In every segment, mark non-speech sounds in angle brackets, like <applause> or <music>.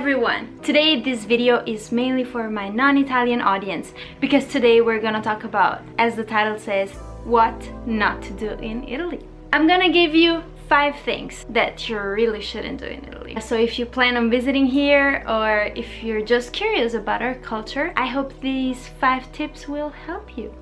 everyone! Today this video is mainly for my non-Italian audience because today we're gonna talk about, as the title says, what not to do in Italy. I'm gonna give you five things that you really shouldn't do in Italy. So if you plan on visiting here or if you're just curious about our culture, I hope these five tips will help you.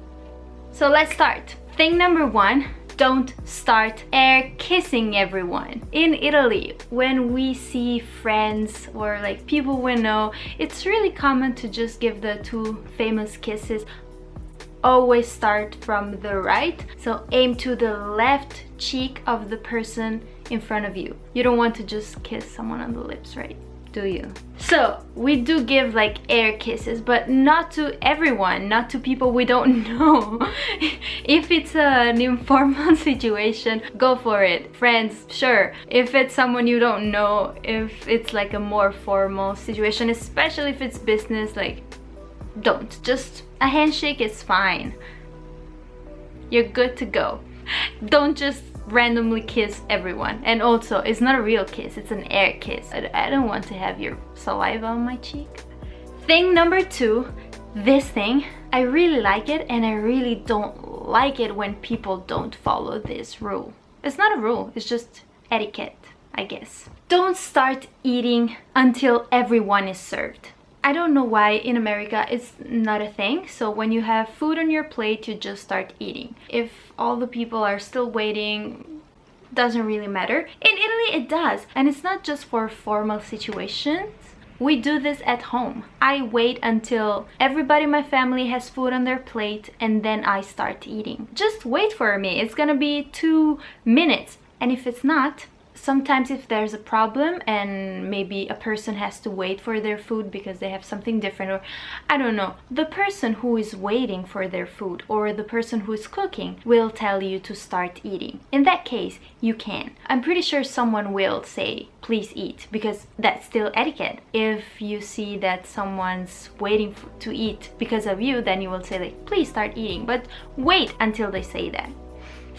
So let's start. Thing number one, don't start air kissing everyone. In Italy, when we see friends or like people we know, it's really common to just give the two famous kisses. Always start from the right so aim to the left cheek of the person in front of you. You don't want to just kiss someone on the lips right do you? So we do give like air kisses but not to everyone not to people we don't <laughs> know. If it's an informal <laughs> situation go for it. Friends sure. If it's someone you don't know if it's like a more formal situation especially if it's business like don't. Just a handshake is fine. You're good to go. Don't just randomly kiss everyone. And also it's not a real kiss it's an air kiss. I, I don't want to have your saliva on my cheek. Thing number two this thing I really like it and I really don't like it when people don't follow this rule. It's not a rule it's just etiquette I guess. Don't start eating until everyone is served I don't know why in America it's not a thing. So when you have food on your plate, you just start eating. If all the people are still waiting, doesn't really matter. In Italy, it does. And it's not just for formal situations. We do this at home. I wait until everybody in my family has food on their plate and then I start eating. Just wait for me. It's gonna be two minutes. And if it's not, sometimes if there's a problem and maybe a person has to wait for their food because they have something different or I don't know the person who is waiting for their food or the person who is cooking will tell you to start eating. In that case you can. I'm pretty sure someone will say please eat because that's still etiquette. If you see that someone's waiting to eat because of you then you will say like please start eating but wait until they say that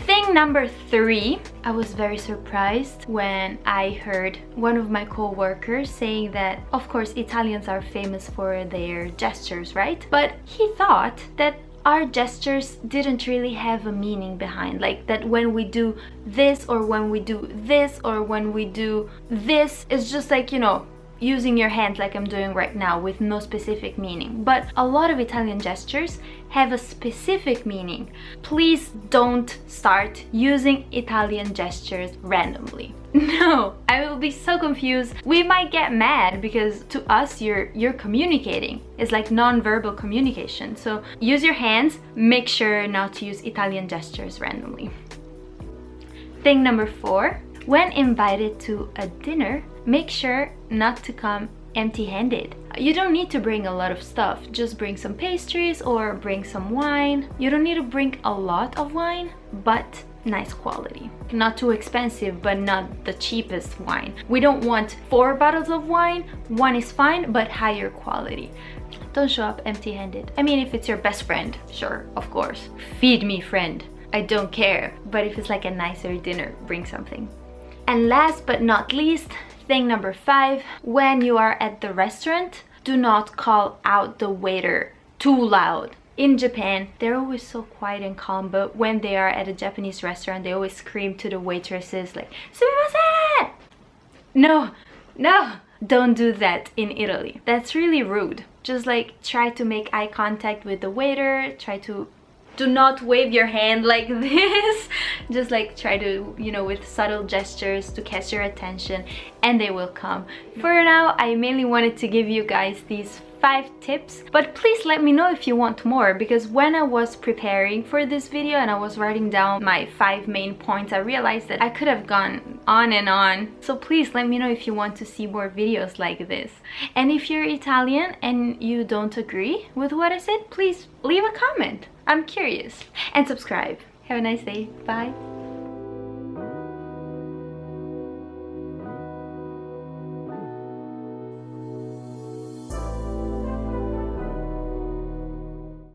Thing number three, I was very surprised when I heard one of my co-workers saying that of course Italians are famous for their gestures, right? But he thought that our gestures didn't really have a meaning behind like that when we do this or when we do this or when we do this it's just like you know using your hand like I'm doing right now with no specific meaning. But a lot of Italian gestures have a specific meaning. Please don't start using Italian gestures randomly. <laughs> No, I will be so confused. We might get mad because to us you're you're communicating. It's like non-verbal communication. So use your hands, make sure not to use Italian gestures randomly. Thing number four, when invited to a dinner, make sure not to come empty-handed. You don't need to bring a lot of stuff, just bring some pastries or bring some wine. You don't need to bring a lot of wine, but nice quality. Not too expensive, but not the cheapest wine. We don't want four bottles of wine, one is fine, but higher quality. Don't show up empty-handed. I mean, if it's your best friend, sure, of course. Feed me, friend. I don't care. But if it's like a nicer dinner, bring something. And last but not least, thing number five, when you are at the restaurant, do not call out the waiter too loud. In Japan, they're always so quiet and calm, but when they are at a Japanese restaurant, they always scream to the waitresses like, Sumimasen! No, no, don't do that in Italy. That's really rude. Just like try to make eye contact with the waiter, try to do not wave your hand like <laughs> this. Just like try to you know with subtle gestures to catch your attention and they will come. For now i mainly wanted to give you guys these five tips but please let me know if you want more because when I was preparing for this video and I was writing down my five main points I realized that I could have gone on and on. So please let me know if you want to see more videos like this. And if you're Italian and you don't agree with what I said please leave a comment. I'm curious. And subscribe. Have a nice day. Bye